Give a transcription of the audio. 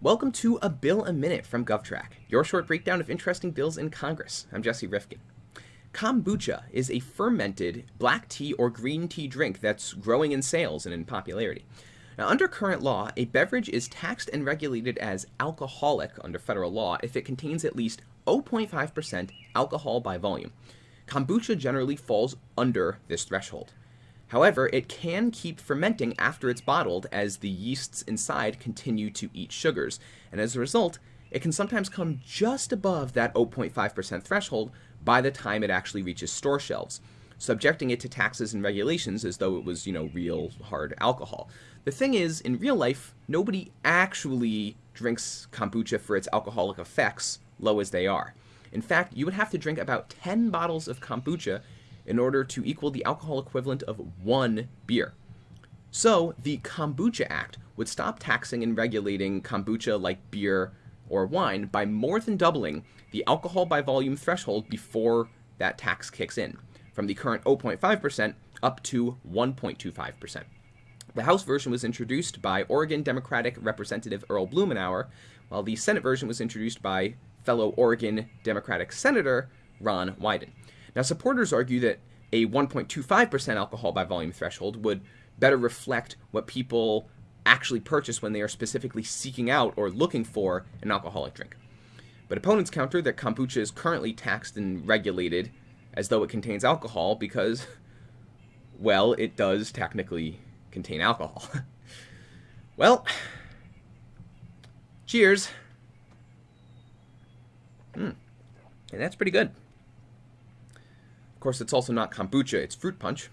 Welcome to A Bill a Minute from GovTrack, your short breakdown of interesting bills in Congress. I'm Jesse Rifkin. Kombucha is a fermented black tea or green tea drink that's growing in sales and in popularity. Now, under current law, a beverage is taxed and regulated as alcoholic under federal law if it contains at least 0.5% alcohol by volume. Kombucha generally falls under this threshold. However, it can keep fermenting after it's bottled as the yeasts inside continue to eat sugars, and as a result, it can sometimes come just above that 0.5% threshold by the time it actually reaches store shelves, subjecting it to taxes and regulations as though it was, you know, real hard alcohol. The thing is, in real life, nobody actually drinks kombucha for its alcoholic effects, low as they are. In fact, you would have to drink about 10 bottles of kombucha in order to equal the alcohol equivalent of one beer. So, the Kombucha Act would stop taxing and regulating kombucha like beer or wine by more than doubling the alcohol by volume threshold before that tax kicks in, from the current 0.5% up to 1.25%. The House version was introduced by Oregon Democratic Representative Earl Blumenauer, while the Senate version was introduced by fellow Oregon Democratic Senator Ron Wyden. Now, supporters argue that a 1.25% alcohol by volume threshold would better reflect what people actually purchase when they are specifically seeking out or looking for an alcoholic drink. But opponents counter that kombucha is currently taxed and regulated as though it contains alcohol because, well, it does technically contain alcohol. well, cheers. Hmm. And that's pretty good. Of course, it's also not kombucha, it's fruit punch.